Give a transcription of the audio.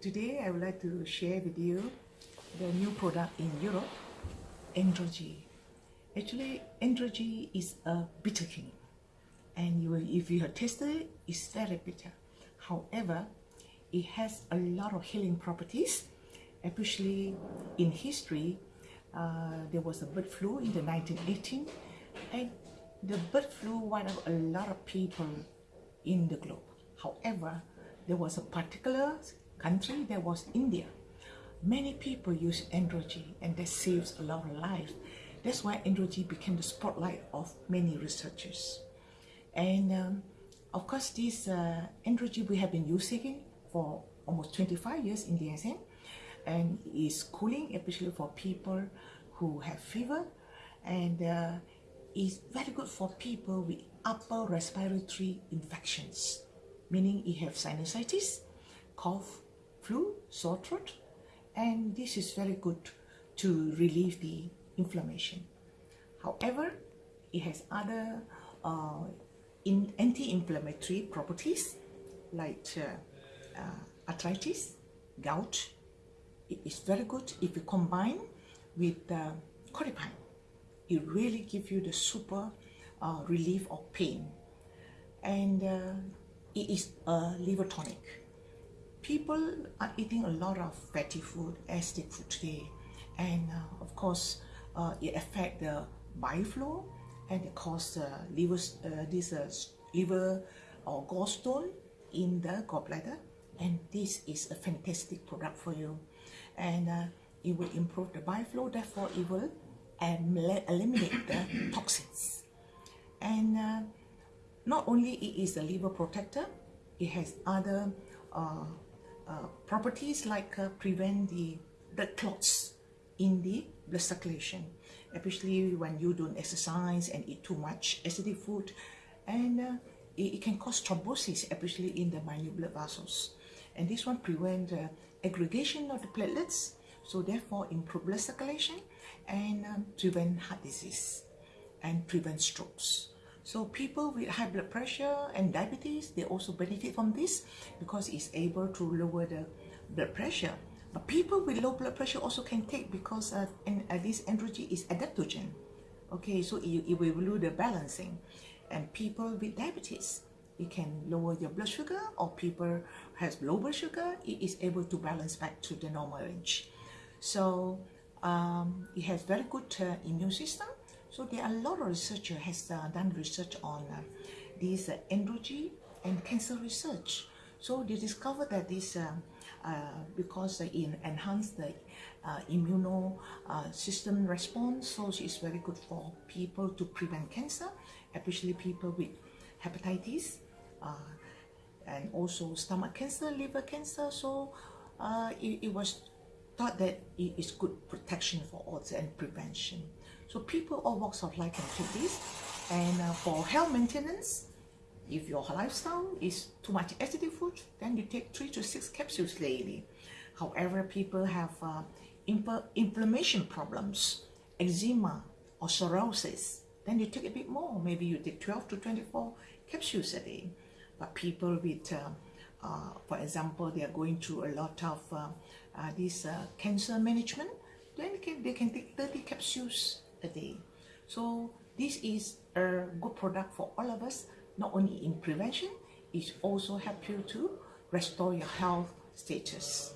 Today I would like to share with you the new product in Europe, Androgy. Actually, Androgy is a bitter king and you if you have tasted it, it's very bitter. However, it has a lot of healing properties, especially in history. Uh, there was a bird flu in the 1918 and the bird flu wiped out a lot of people in the globe. However, there was a particular country that was India. Many people use Androgy and that saves a lot of lives. That's why Androgy became the spotlight of many researchers. And um, of course, this uh, Androgy we have been using for almost 25 years in DSM and is cooling, especially for people who have fever and uh, is very good for people with upper respiratory infections, meaning you have sinusitis, cough, flu, sore throat, and this is very good to relieve the inflammation. However, it has other uh, anti-inflammatory properties like uh, uh, arthritis, gout. It is very good if you combine with uh. It really gives you the super uh, relief of pain. And uh, it is a liver tonic people are eating a lot of fatty food, as they food today, and uh, of course, uh, it affect the bile flow and it cause uh, liver, this uh, liver or gallstone in the gallbladder. And this is a fantastic product for you, and uh, it will improve the bile flow. Therefore, it will eliminate the toxins. And uh, not only it is a liver protector, it has other uh, uh, properties like uh, prevent the blood clots in the blood circulation, especially when you don't exercise and eat too much acidic food. And uh, it, it, can cause thrombosis, especially in the minute blood vessels. And this one prevent uh, aggregation of the platelets, so therefore improve blood circulation and um, prevent heart disease and prevent strokes. So people with high blood pressure and diabetes, they also benefit from this because it's able to lower the blood pressure. But people with low blood pressure also can take because uh, and, uh, this androgen is adaptogen. Okay, so it, it will do the balancing. And people with diabetes, it can lower your blood sugar or people has low blood sugar, it is able to balance back to the normal range. So um, it has very good uh, immune system so there are a lot of researchers has uh, done research on uh, this uh, and cancer research. So they discovered that this, uh, uh, because it enhance the uh, immune system response, so it's very good for people to prevent cancer, especially people with hepatitis, and also stomach cancer, liver cancer. So it, it was thought that it is good protection for all and prevention. So people all walks of life can take this. And uh, for health maintenance, if your lifestyle is too much acidic food, then you take three to six capsules daily. However, people have uh, inflammation problems, eczema or psoriasis, then you take a bit more. Maybe you take 12 to 24 capsules a day. But people with, uh, uh, for example, they are going through a lot of uh, uh, this uh, cancer management, then they can, they can take 30 capsules a day. So this is a good product for all of us, not only in prevention, it also helps you to restore your health status.